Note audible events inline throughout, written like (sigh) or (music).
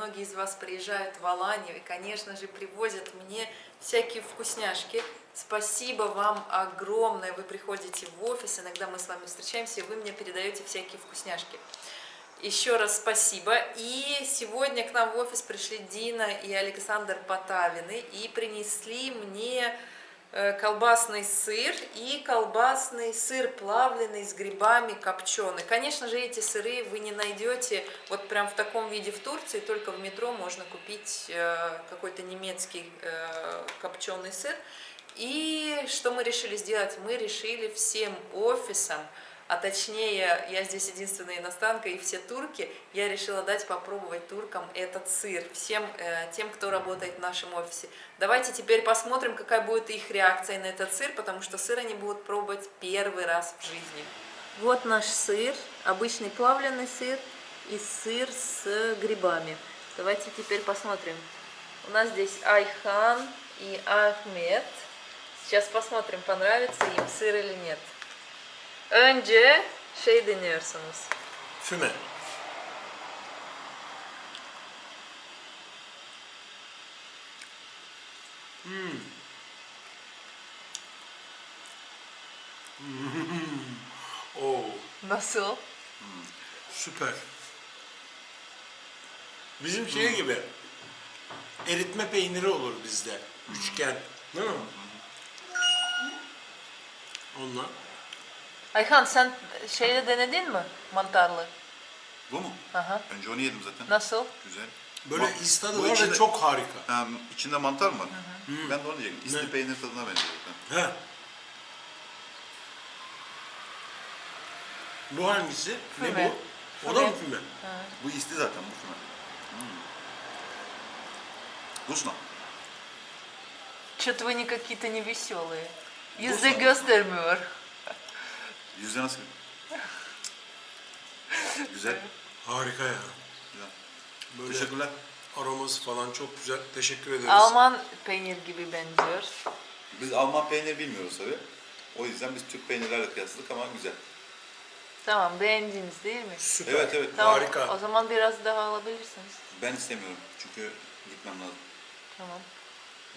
многие из вас приезжают в Аланию и, конечно же, привозят мне всякие вкусняшки. Спасибо вам огромное, вы приходите в офис, иногда мы с вами встречаемся, и вы мне передаете всякие вкусняшки. Еще раз спасибо. И сегодня к нам в офис пришли Дина и Александр Потавины и принесли мне колбасный сыр и колбасный сыр плавленый с грибами копченый. Конечно же, эти сыры вы не найдете вот прям в таком виде в Турции, только в метро можно купить э, какой-то немецкий э, копченый сыр. И что мы решили сделать? Мы решили всем офисам а точнее, я здесь единственная иностранка, и все турки, я решила дать попробовать туркам этот сыр, всем э, тем, кто работает в нашем офисе. Давайте теперь посмотрим, какая будет их реакция на этот сыр, потому что сыр они будут пробовать первый раз в жизни. Вот наш сыр, обычный плавленый сыр и сыр с грибами. Давайте теперь посмотрим. У нас здесь Айхан и Ахмед. Сейчас посмотрим, понравится им сыр или нет. Önce şey deniyorsunuz. Füme. Hmm. (laughs) Oo, Nasıl? süper. Bizim şey gibi eritme peyniri olur bizde. Üçgen. Değil mi? Onunla. Ayhan sen şeyle denedin mi? Mantarlı. Bu mu? Aha. Önce onu yedim zaten. Nasıl? Güzel. Böyle Bak, istadı bu var ve içinde- çok harika. Ha, içinde mantar mı var? Ben de onu yiyeceğim. İsti Ne? peynir tadına benziyor. He. Bu hangisi? Füme. Ne bu? O da mı Füme. füme? Bu isti zaten bu şuna. Hmm. Vkусно. Что-то вы не какие-то не веселые. Bu Yüzde sana- göstermiyor. Yüzde nasıl? Güzel. Harika ya. Güzel. Böyle Teşekkürler. aroması falan çok güzel. Teşekkür ederiz. Alman peynir gibi benziyor. Biz Alman peyniri bilmiyoruz tabii. O yüzden biz Türk peynirlerle kıyasladık ama güzel. Tamam beğendiniz değil mi? Süper. Evet evet. Tamam Harika. o zaman biraz daha alabilirsiniz. Ben istemiyorum çünkü gitmem lazım. Tamam.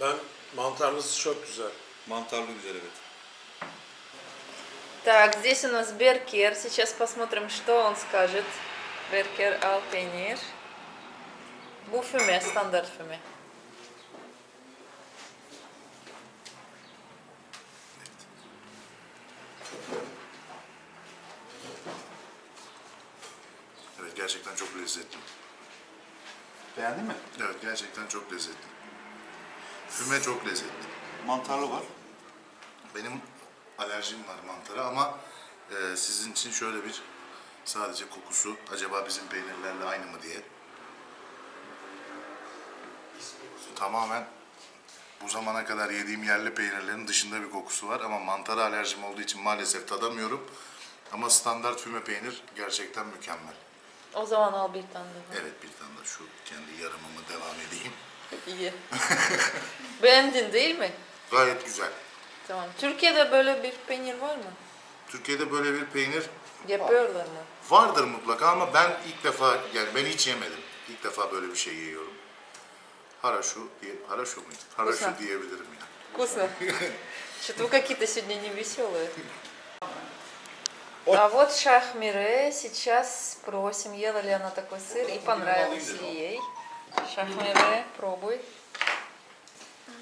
Ben mantarlısı çok güzel. Mantarlı güzel evet. Так, здесь у нас Беркер. Сейчас посмотрим, что он скажет. Беркер. Bu füme, standart füme. Evet gerçekten çok lezzetli. Beğendin mi? Evet gerçekten çok lezzetli. Füme çok lezzetli. Mantarlı var. Benim alerjim var mantara ama e, sizin için şöyle bir sadece kokusu acaba bizim peynirlerle aynı mı diye. Tamamen bu zamana kadar yediğim yerli peynirlerin dışında bir kokusu var ama mantara alerjim olduğu için maalesef tadamıyorum. Ama standart füme peynir gerçekten mükemmel. O zaman al bir tane daha. Evet bir tane de şu kendi yarımımı devam edeyim. İyi. (laughs) Beğendin değil mi? Gayet güzel. Tamam. Türkiye'de böyle bir peynir var mı? Türkiye'de böyle bir peynir Yapıyorlar mı? vardır mutlaka ama ben ilk defa yani ben hiç yemedim. İlk defa böyle bir şey yiyorum. Haraşu diye haraşu muydu? Haraşu Güzel. diyebilirim ya. Вкусно. Что-то вы какие-то сегодня не веселые. А вот Шахмире сейчас спросим, ела ли она такой сыр и понравился ли ей. Шахмире, пробуй.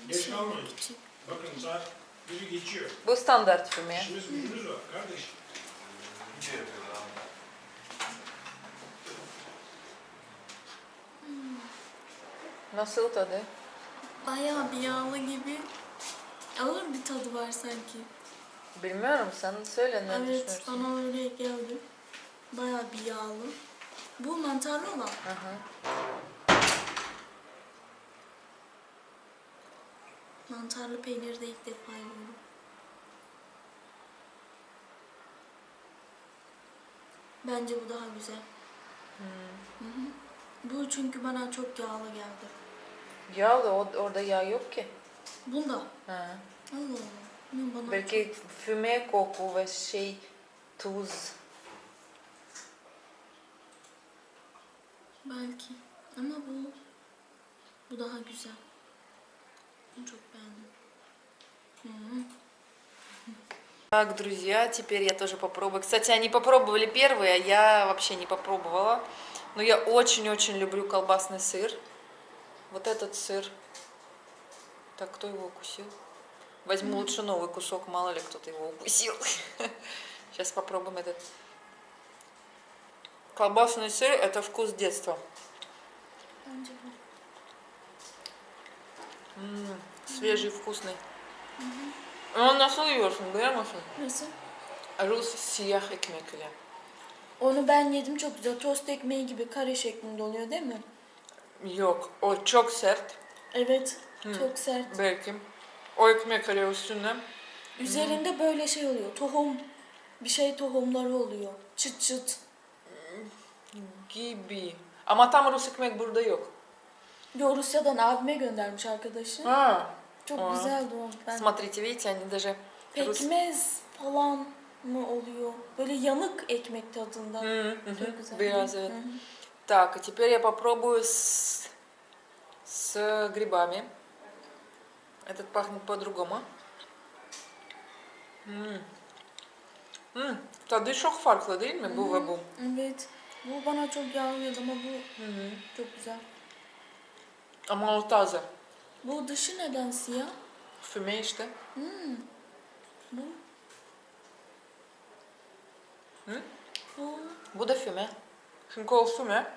Geç kalmayın. Bakın saat biri geçiyor. Bu standart füme. İşimiz gücümüz var kardeşim. Nasıl tadı? Bayağı bir yağlı gibi. Ağır bir tadı var sanki. Bilmiyorum sen söyle ne evet düşünüyorsun? bana öyle geldi. Bayağı bir yağlı. Bu mantarlı olan. Hı Mantarlı peyniri de ilk defa yiyorum. Bence bu daha güzel. Hı hı. Bu çünkü bana çok yağlı geldi. Yağ da o- orada yağ yok ki. Bunda. Ha. Allah Allah. Bana Belki füme koku ve şey tuz. belki. Ama bu bu daha güzel. Bunu çok beğendim. Так, друзья, теперь я тоже попробую. Кстати, они попробовали первые, а я вообще не попробовала. Но я очень-очень люблю колбасный сыр. Вот этот сыр. Так, кто его укусил? Возьму лучше новый кусок, мало ли кто-то его укусил. (laughs) Сейчас попробуем этот. Колбасный сыр – это вкус детства. М, свежий, вкусный. Он nasıl yiyorsun biliyor musun? Nasıl? Rus siyah ekmek ile. Onu ben yedim çok güzel. Tost ekmeği gibi kare şeklinde oluyor değil mi? Yok, o çok sert. Evet. Çok sert. Belki. O ekmek ile üstüne. Üzerinde böyle şey oluyor. Tohum. Bir şey tohumları oluyor. Çıt çıt. Gibi. Ama tam Rus ekmek burada yok. Yo Rusya'dan abime göndermiş arkadaşı. А, Çok Aa. güzeldi o. Ben смотрите, видите, они даже... Rus... pekmez falan mı oluyor? Böyle yanık ekmek tadında. М, мгм, Çok güzel. Biraz, Hı evet. hı. Так, а теперь я попробую с, с грибами. Этот пахнет по-другому. М. М, Tadı çok farklı değil mi bu ve bu? Evet. Bu bana çok yağlıyordu ama bu çok güzel. Ama o taze. Bu dışı neden siyah? Füme işte. Bu. Hı? Bu. Bu da füme. Çünkü o füme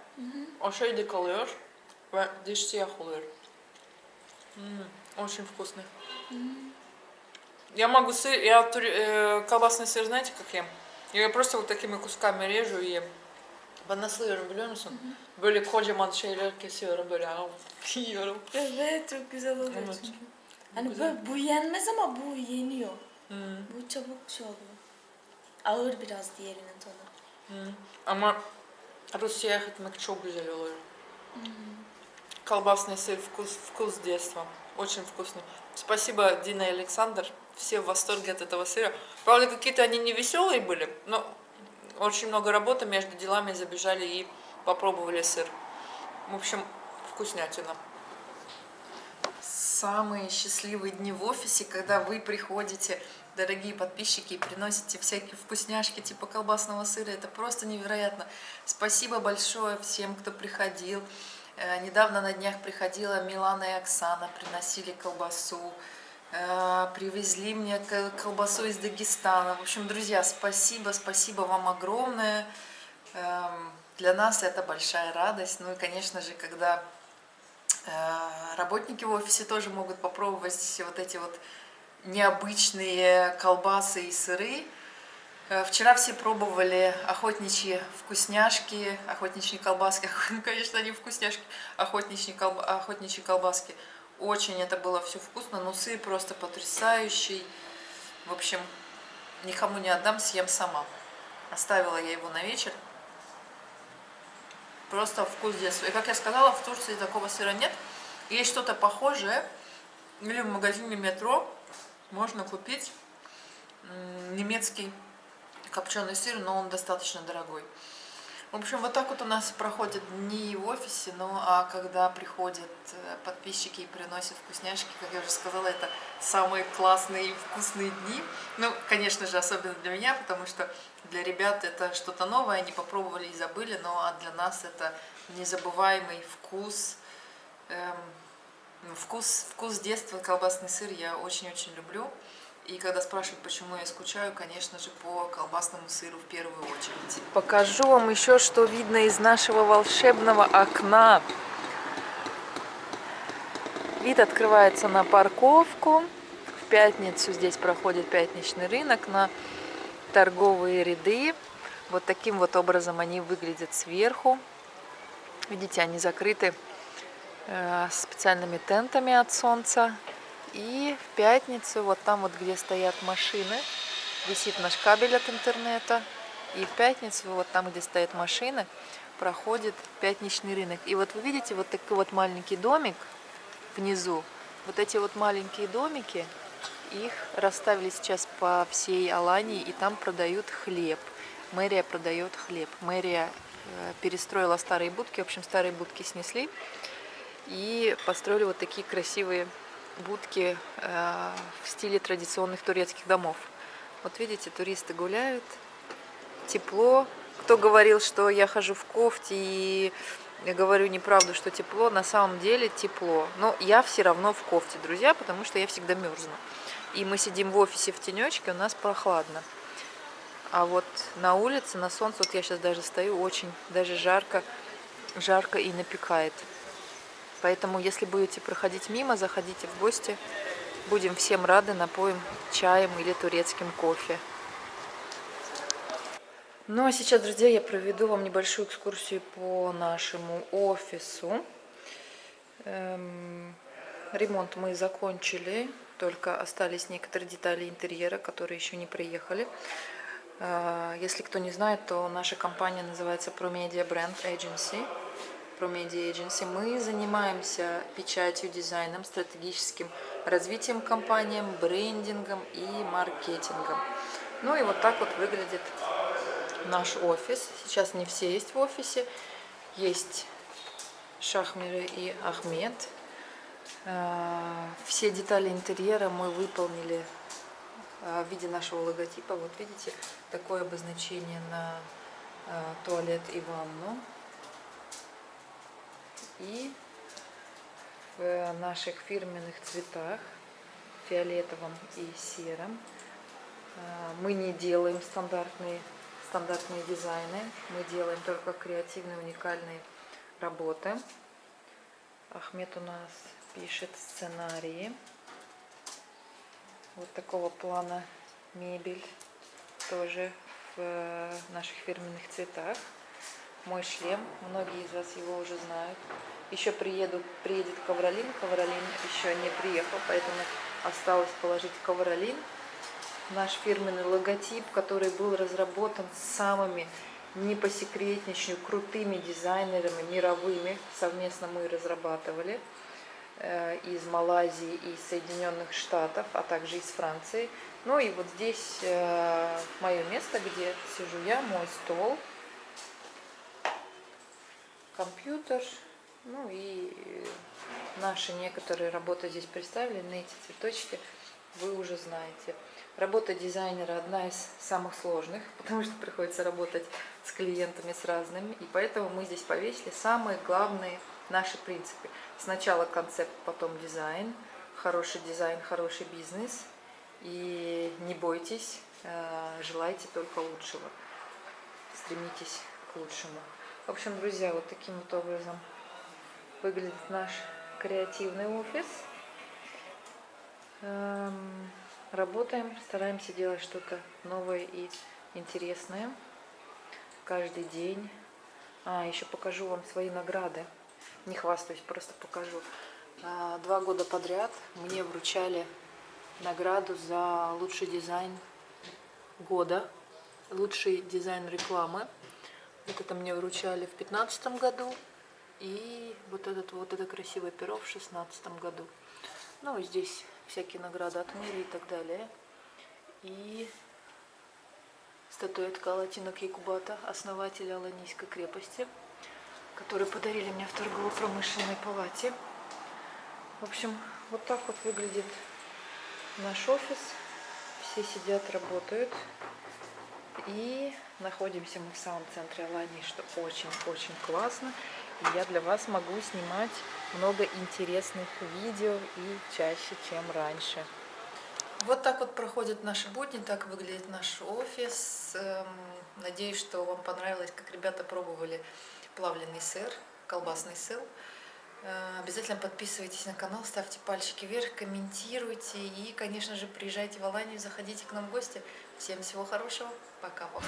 o şeyde kalıyor ve diş siyah oluyor. М, Очень вкусный. Я могу сыр, я э, колбасный сыр, знаете, как ем? Я просто вот такими кусками режу и ем. Ben nasıl yiyorum biliyor musun? Böyle kocaman şeyler kesiyorum böyle yiyorum. Evet çok güzel oluyor Evet. çünkü. Hani Güzel. böyle bu yenmez ama bu yeniyor. Hı, Bu çabuk şey oluyor. Ağır biraz diğerinin tadı. hı. Ama Rus siyah ekmek çok güzel oluyor. Колбасный сыр, вкус, вкус детства. Очень вкусный. Спасибо, Дина и Александр. Все в восторге от этого сыра. Правда, какие-то они не веселые были, но очень много работы между делами забежали и попробовали сыр. В общем, вкуснятина. Самые счастливые дни в офисе, когда вы приходите, дорогие подписчики, и приносите всякие вкусняшки типа колбасного сыра. Это просто невероятно. Спасибо большое всем, кто приходил. Э, Недавно на днях приходила Милана и Оксана, приносили колбасу, привезли мне колбасу из Дагестана. В общем, друзья, спасибо, спасибо вам огромное. Эм, Для нас это большая радость. Ну и, конечно же, когда э, работники в офисе тоже могут попробовать вот эти вот необычные колбасы и сыры. Э, Вчера все пробовали охотничьи вкусняшки, охотничьи колбаски, (laughs) конечно, не вкусняшки, охотничьи, колба- охотничьи колбаски. Очень это было все вкусно, но сыр просто потрясающий. В общем, никому не отдам, съем сама. Оставила я его на вечер. Просто вкус детства. И как я сказала, в Турции такого сыра нет. Есть что-то похожее. Или в магазине метро можно купить немецкий копченый сыр, но он достаточно дорогой. В общем, вот так вот у нас проходят дни в офисе, ну а когда приходят э, подписчики и приносят вкусняшки, как я уже сказала, это самые классные и вкусные дни. Ну, конечно же, особенно для меня, потому что для ребят это что-то новое, они попробовали и забыли, но а для нас это незабываемый вкус, эм, вкус, вкус детства, колбасный сыр я очень-очень люблю. И когда спрашивают, почему я скучаю, конечно же, по колбасному сыру в первую очередь. Покажу вам еще, что видно из нашего волшебного окна. Вид открывается на парковку. В пятницу здесь проходит пятничный рынок на торговые ряды. Вот таким вот образом они выглядят сверху. Видите, они закрыты э, специальными тентами от солнца. И в пятницу, вот там вот, где стоят машины, висит наш кабель от интернета. И в пятницу, вот там, где стоят машины, проходит пятничный рынок. И вот вы видите вот такой вот маленький домик внизу. Вот эти вот маленькие домики, их расставили сейчас по всей Алании, и там продают хлеб. Мэрия продает хлеб. Мэрия э, перестроила старые будки. В общем, старые будки снесли и построили вот такие красивые будки э, в стиле традиционных турецких домов. Вот видите, туристы гуляют, тепло. Кто говорил, что я хожу в кофте и говорю неправду, что тепло, на самом деле тепло. Но я все равно в кофте, друзья, потому что я всегда мерзну. И мы сидим в офисе в тенечке, у нас прохладно. А вот на улице, на солнце, вот я сейчас даже стою, очень даже жарко, жарко и напекает. Поэтому, если будете проходить мимо, заходите в гости. Будем всем рады, напоим чаем или турецким кофе. Ну а сейчас, друзья, я проведу вам небольшую экскурсию по нашему офису. Эм, ремонт мы закончили, только остались некоторые детали интерьера, которые еще не приехали. Э, если кто не знает, то наша компания называется ProMedia Brand Agency. ProMedia Agency. Мы занимаемся печатью, дизайном, стратегическим развитием компаниям, брендингом и маркетингом. Ну и вот так вот выглядит наш офис. Сейчас не все есть в офисе. Есть Шахмиры и Ахмед. Э, все детали интерьера мы выполнили э, в виде нашего логотипа. Вот видите, такое обозначение на э, туалет и ванну. И в наших фирменных цветах, фиолетовом и сером. Мы не делаем стандартные стандартные дизайны. Мы делаем только креативные, уникальные работы. Ахмед у нас пишет сценарии. Вот такого плана мебель. Тоже в наших фирменных цветах. Мой шлем. Многие из вас его уже знают. Еще приеду, приедет ковролин. Ковролин еще не приехал, поэтому осталось положить ковролин наш фирменный логотип, который был разработан самыми не посекретничаю крутыми дизайнерами мировыми. Совместно мы разрабатывали э, из Малайзии и Соединенных Штатов, а также из Франции. Ну и вот здесь э, мое место, где сижу я, мой стол, компьютер, ну и наши некоторые работы здесь представлены, эти цветочки вы уже знаете. Работа дизайнера одна из самых сложных, (laughs) потому что приходится работать с клиентами, с разными. И поэтому мы здесь повесили самые главные наши принципы. Сначала концепт, потом дизайн. Хороший дизайн, хороший бизнес. И не бойтесь, э, желайте только лучшего. Стремитесь к лучшему. В общем, друзья, вот таким вот образом выглядит наш креативный офис. Эм, Работаем, стараемся делать что-то новое и интересное каждый день. А, еще покажу вам свои награды. Не хвастаюсь, просто покажу. А, два года подряд мне вручали награду за лучший дизайн года, лучший дизайн рекламы. Вот это мне вручали в 2015 году. И вот, этот, вот это красивое перо в 2016 году. Ну, здесь всякие награды от мира и так далее. И статуэтка Алатина Кейкубата, основателя Аланийской крепости, который подарили мне в торгово-промышленной палате. В общем, вот так вот выглядит наш офис. Все сидят, работают. И находимся мы в самом центре Алании, что очень-очень классно. И я для вас могу снимать много интересных видео и чаще, чем раньше. Вот так вот проходят наши будни, так выглядит наш офис. Эм, надеюсь, что вам понравилось, как ребята пробовали плавленый сыр, колбасный сыр. Э, обязательно подписывайтесь на канал, ставьте пальчики вверх, комментируйте и, конечно же, приезжайте в Аланию, заходите к нам в гости. Всем всего хорошего, пока-пока.